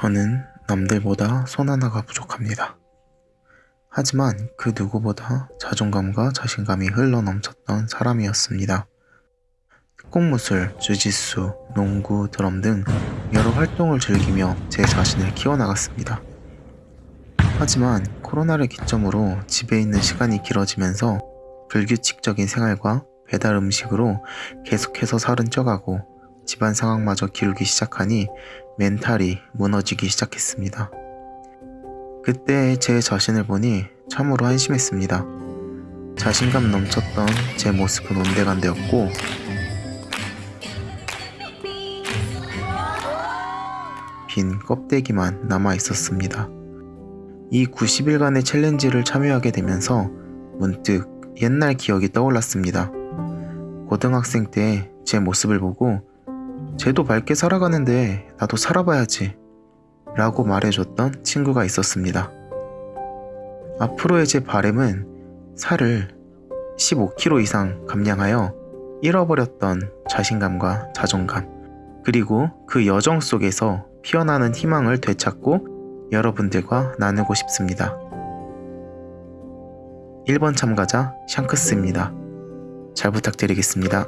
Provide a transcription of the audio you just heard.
저는 남들보다 손 하나가 부족합니다. 하지만 그 누구보다 자존감과 자신감이 흘러넘쳤던 사람이었습니다. 특공무술, 주짓수, 농구, 드럼 등 여러 활동을 즐기며 제 자신을 키워나갔습니다. 하지만 코로나를 기점으로 집에 있는 시간이 길어지면서 불규칙적인 생활과 배달 음식으로 계속해서 살은 쪄가고 집안 상황마저 기울기 시작하니 멘탈이 무너지기 시작했습니다. 그때 제 자신을 보니 참으로 한심했습니다. 자신감 넘쳤던 제 모습은 온데간데였고 빈 껍데기만 남아 있었습니다. 이 90일간의 챌린지를 참여하게 되면서 문득 옛날 기억이 떠올랐습니다. 고등학생 때 제 모습을 보고 쟤도 밝게 살아가는데 나도 살아봐야지 라고 말해줬던 친구가 있었습니다. 앞으로의 제 바램은 살을 15kg 이상 감량하여 잃어버렸던 자신감과 자존감 그리고 그 여정 속에서 피어나는 희망을 되찾고 여러분들과 나누고 싶습니다. 1번 참가자 샹크스입니다. 잘 부탁드리겠습니다.